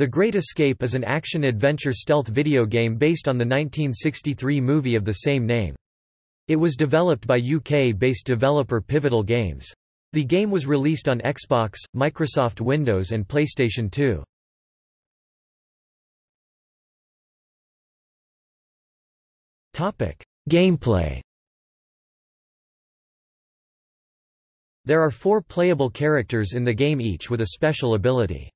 The Great Escape is an action-adventure stealth video game based on the 1963 movie of the same name. It was developed by UK-based developer Pivotal Games. The game was released on Xbox, Microsoft Windows and PlayStation 2. Gameplay There are four playable characters in the game each with a special ability.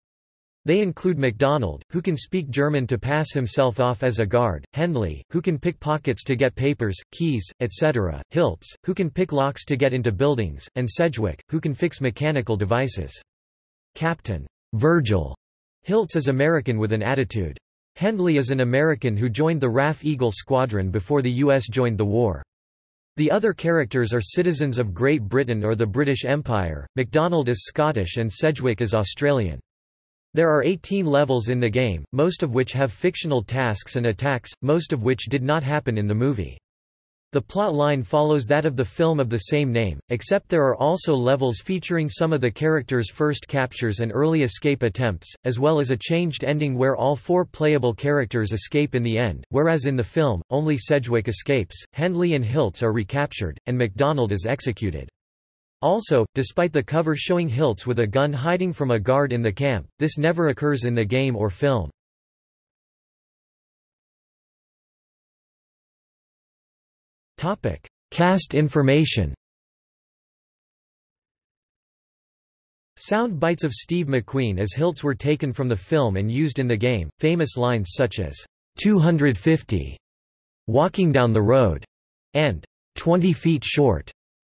They include MacDonald, who can speak German to pass himself off as a guard, Hendley, who can pick pockets to get papers, keys, etc., Hilts, who can pick locks to get into buildings, and Sedgwick, who can fix mechanical devices. Captain Virgil Hilts is American with an attitude. Hendley is an American who joined the RAF Eagle Squadron before the U.S. joined the war. The other characters are citizens of Great Britain or the British Empire, MacDonald is Scottish and Sedgwick is Australian. There are 18 levels in the game, most of which have fictional tasks and attacks, most of which did not happen in the movie. The plot line follows that of the film of the same name, except there are also levels featuring some of the characters' first captures and early escape attempts, as well as a changed ending where all four playable characters escape in the end, whereas in the film, only Sedgwick escapes, Hendley and Hilts are recaptured, and MacDonald is executed. Also, despite the cover showing Hilts with a gun hiding from a guard in the camp, this never occurs in the game or film. Cast information. Sound bites of Steve McQueen as Hilts were taken from the film and used in the game. Famous lines such as 250, walking down the road, and 20 feet short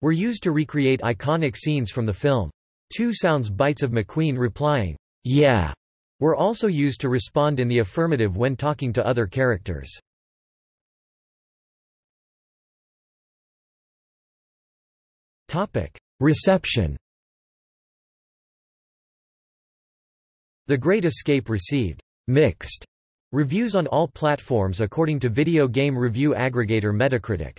were used to recreate iconic scenes from the film. Two sounds bites of McQueen replying, yeah, were also used to respond in the affirmative when talking to other characters. Reception The Great Escape received mixed reviews on all platforms according to video game review aggregator Metacritic.